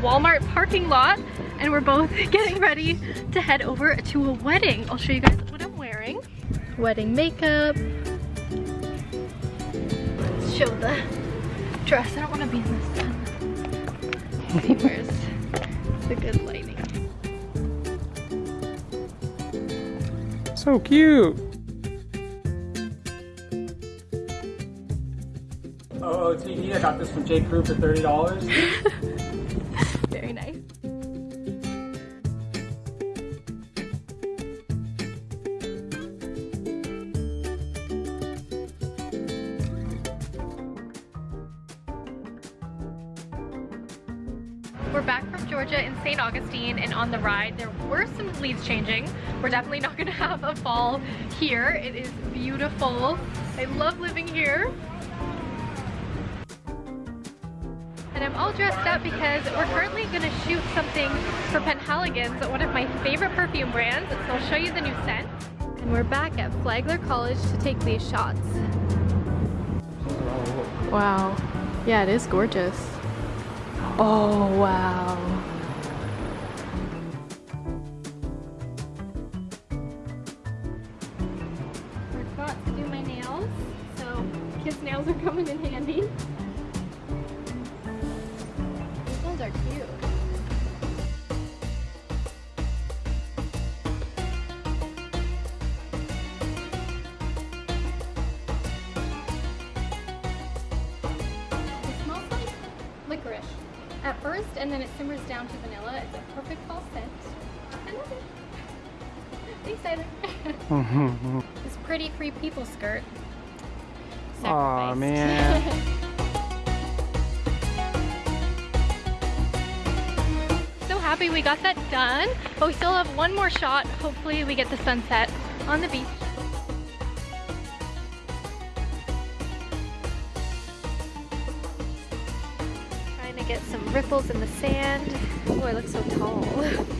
Walmart parking lot and we're both getting ready to head over to a wedding. I'll show you guys what I'm wearing. Wedding makeup. Let's show the dress. I don't want to be in the sun. see where's the good lighting. So cute. Oh, OOTD, I got this from J. Crew for $30. Georgia in St. Augustine and on the ride there were some leaves changing. We're definitely not gonna have a fall here. It is beautiful. I love living here. And I'm all dressed up because we're currently gonna shoot something for Penhaligon's, one of my favorite perfume brands. So I'll show you the new scent. And we're back at Flagler College to take these shots. Wow. Yeah, it is gorgeous. Oh, wow. Are coming in handy. These ones are cute. It smells like licorice at first, and then it simmers down to vanilla. It's a perfect fall scent. I love it. Thanks, Tyler. Mm-hmm. this pretty free people skirt. Aw, Sacrificed. man. so happy we got that done, but we still have one more shot. Hopefully we get the sunset on the beach. Trying to get some ripples in the sand. Oh, I look so tall.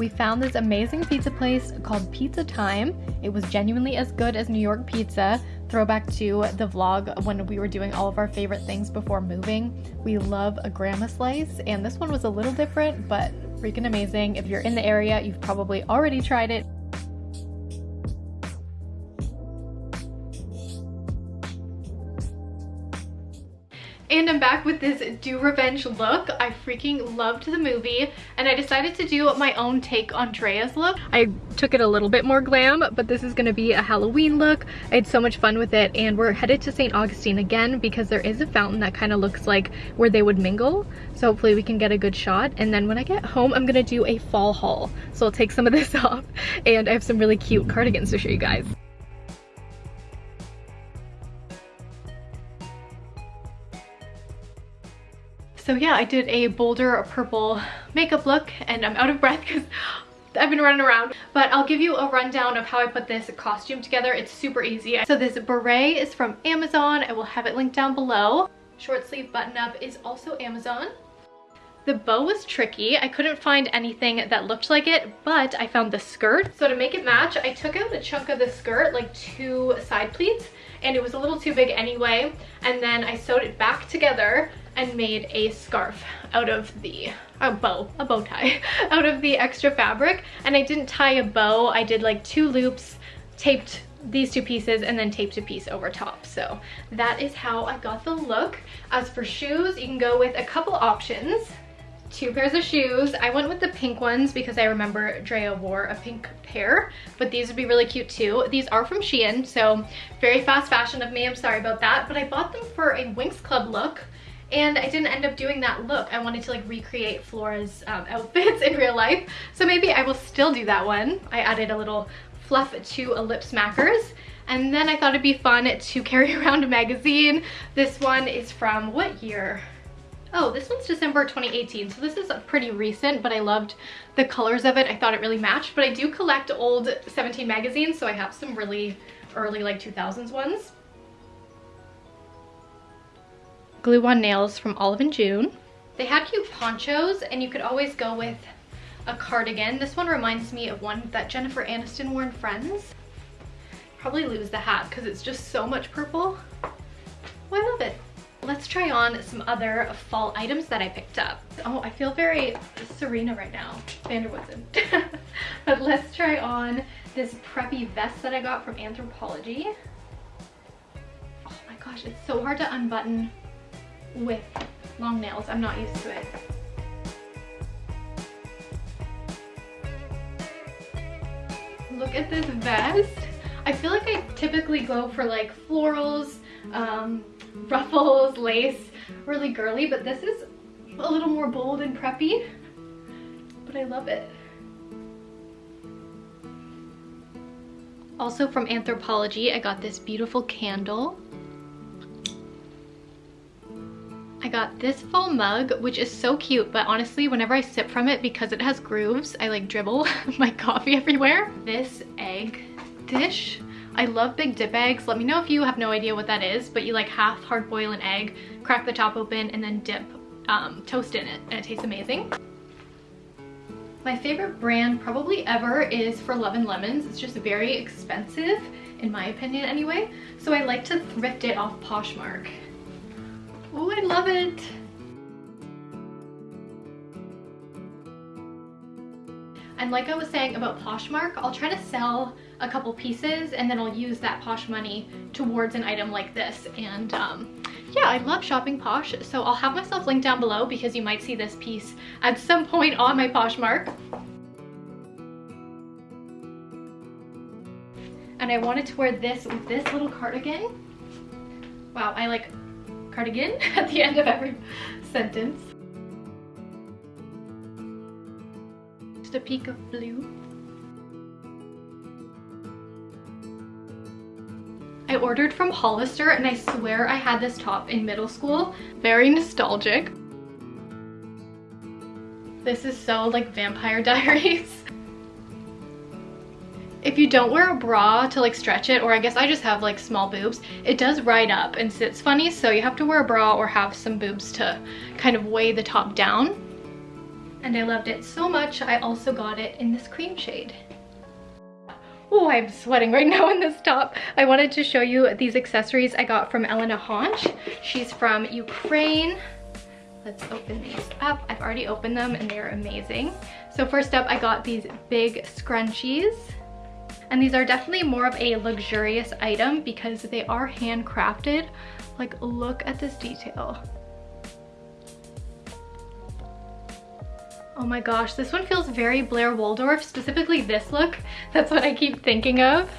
We found this amazing pizza place called Pizza Time. It was genuinely as good as New York pizza. Throwback to the vlog when we were doing all of our favorite things before moving. We love a grandma slice, and this one was a little different, but freaking amazing. If you're in the area, you've probably already tried it. And I'm back with this Do Revenge look. I freaking loved the movie and I decided to do my own take on Drea's look. I took it a little bit more glam, but this is gonna be a Halloween look. I had so much fun with it and we're headed to St. Augustine again because there is a fountain that kind of looks like where they would mingle. So hopefully we can get a good shot. And then when I get home, I'm gonna do a fall haul. So I'll take some of this off and I have some really cute cardigans to show you guys. So yeah, I did a bolder purple makeup look and I'm out of breath because I've been running around. But I'll give you a rundown of how I put this costume together. It's super easy. So this beret is from Amazon. I will have it linked down below. Short sleeve button up is also Amazon. The bow was tricky. I couldn't find anything that looked like it, but I found the skirt. So to make it match, I took out a chunk of the skirt, like two side pleats, and it was a little too big anyway. And then I sewed it back together and made a scarf out of the a bow a bow tie out of the extra fabric and i didn't tie a bow i did like two loops taped these two pieces and then taped a piece over top so that is how i got the look as for shoes you can go with a couple options two pairs of shoes. I went with the pink ones because I remember Drea wore a pink pair, but these would be really cute too. These are from Shein, so very fast fashion of me. I'm sorry about that, but I bought them for a Winx Club look and I didn't end up doing that look. I wanted to like recreate Flora's um, outfits in real life. So maybe I will still do that one. I added a little fluff to a lip smackers. And then I thought it'd be fun to carry around a magazine. This one is from what year? Oh, this one's December 2018, so this is pretty recent, but I loved the colors of it. I thought it really matched, but I do collect old 17 magazines, so I have some really early like 2000s ones. Glue-on nails from Olive and June. They had cute ponchos and you could always go with a cardigan. This one reminds me of one that Jennifer Aniston wore in Friends. Probably lose the hat because it's just so much purple. Oh, I love it. Let's try on some other fall items that I picked up. Oh, I feel very Serena right now, van der but let's try on this preppy vest that I got from Anthropologie. Oh my gosh, it's so hard to unbutton with long nails. I'm not used to it. Look at this vest. I feel like I typically go for like florals, um, ruffles, lace, really girly, but this is a little more bold and preppy, but I love it. Also from Anthropologie, I got this beautiful candle. Got this full mug, which is so cute, but honestly, whenever I sip from it, because it has grooves, I like dribble my coffee everywhere. This egg dish I love big dip eggs. Let me know if you have no idea what that is, but you like half hard boil an egg, crack the top open, and then dip um, toast in it, and it tastes amazing. My favorite brand probably ever is for Love and Lemons. It's just very expensive, in my opinion anyway. So I like to thrift it off Poshmark. Oh, I love it. And like I was saying about Poshmark, I'll try to sell a couple pieces and then I'll use that Posh money towards an item like this. And um, yeah, I love shopping Posh. So I'll have myself linked down below because you might see this piece at some point on my Poshmark. And I wanted to wear this with this little cardigan. Wow, I like cardigan at the end of every sentence. Just a peek of blue. I ordered from Hollister and I swear I had this top in middle school. Very nostalgic. This is so like Vampire Diaries. If you don't wear a bra to like stretch it, or I guess I just have like small boobs, it does ride up and sits funny, so you have to wear a bra or have some boobs to kind of weigh the top down and I loved it so much I also got it in this cream shade. Oh, I'm sweating right now in this top. I wanted to show you these accessories I got from Elena Honch. She's from Ukraine. Let's open these up. I've already opened them and they're amazing. So first up, I got these big scrunchies. And these are definitely more of a luxurious item because they are handcrafted. Like, look at this detail. Oh my gosh, this one feels very Blair Waldorf, specifically this look. That's what I keep thinking of.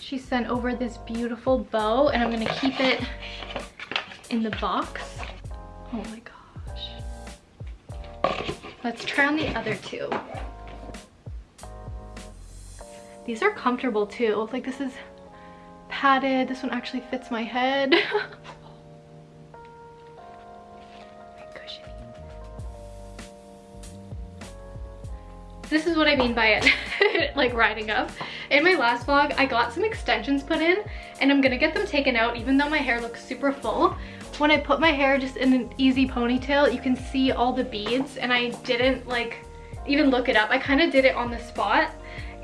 She sent over this beautiful bow and I'm gonna keep it in the box. Oh my gosh. Let's try on the other two. These are comfortable too. Like this is padded. This one actually fits my head. this is what I mean by it, like riding up. In my last vlog, I got some extensions put in and I'm gonna get them taken out even though my hair looks super full. When I put my hair just in an easy ponytail, you can see all the beads and I didn't like even look it up. I kind of did it on the spot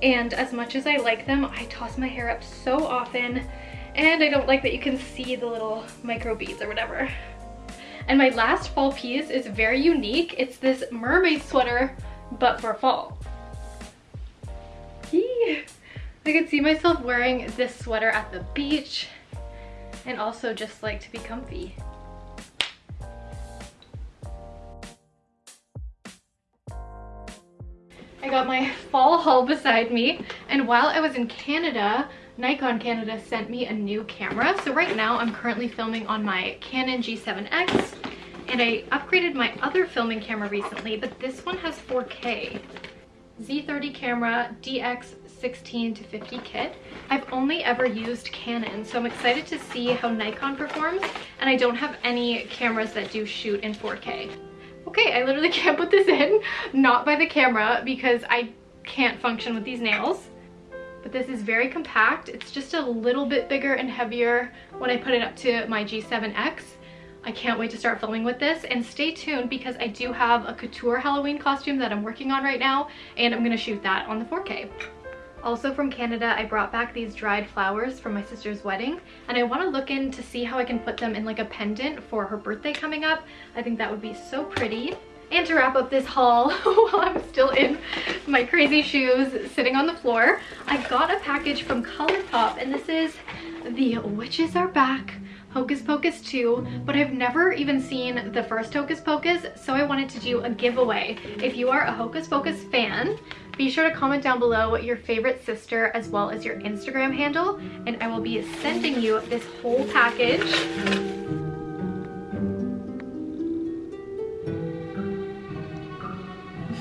and as much as I like them, I toss my hair up so often and I don't like that you can see the little micro beads or whatever. And my last fall piece is very unique. It's this mermaid sweater but for fall. Yee. I could see myself wearing this sweater at the beach and also just like to be comfy. I got my fall haul beside me and while I was in Canada, Nikon Canada sent me a new camera. So right now I'm currently filming on my Canon G7X and I upgraded my other filming camera recently, but this one has 4K. Z30 camera DX16 to 50 kit. I've only ever used Canon, so I'm excited to see how Nikon performs, and I don't have any cameras that do shoot in 4K. Okay, I literally can't put this in, not by the camera, because I can't function with these nails. but this is very compact. It's just a little bit bigger and heavier when I put it up to my G7X. I can't wait to start filming with this and stay tuned because I do have a couture Halloween costume that I'm working on right now and I'm gonna shoot that on the 4K. Also from Canada, I brought back these dried flowers from my sister's wedding and I want to look in to see how I can put them in like a pendant for her birthday coming up. I think that would be so pretty. And to wrap up this haul while I'm still in my crazy shoes sitting on the floor, I got a package from ColourPop and this is the Witches Are Back Hocus Pocus 2, but I've never even seen the first Hocus Pocus, so I wanted to do a giveaway. If you are a Hocus Pocus fan, be sure to comment down below your favorite sister as well as your Instagram handle, and I will be sending you this whole package.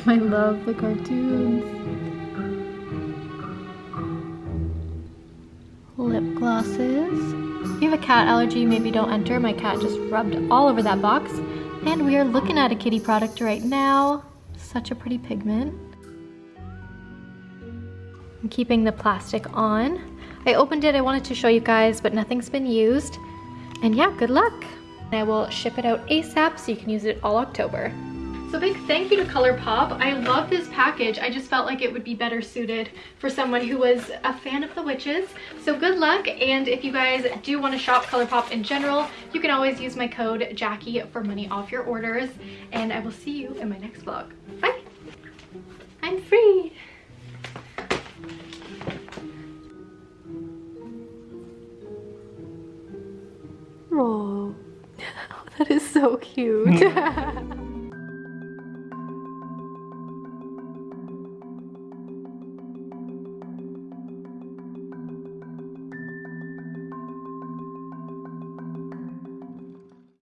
I love the cartoons. Lip glosses. If you have a cat allergy, maybe don't enter. My cat just rubbed all over that box. And we are looking at a kitty product right now. Such a pretty pigment. I'm keeping the plastic on. I opened it, I wanted to show you guys, but nothing's been used. And yeah, good luck. I will ship it out ASAP so you can use it all October. So big thank you to ColourPop. I love this package. I just felt like it would be better suited for someone who was a fan of the witches. So good luck. And if you guys do want to shop ColourPop in general, you can always use my code Jackie for money off your orders. And I will see you in my next vlog. Bye. I'm free. Oh, that is so cute.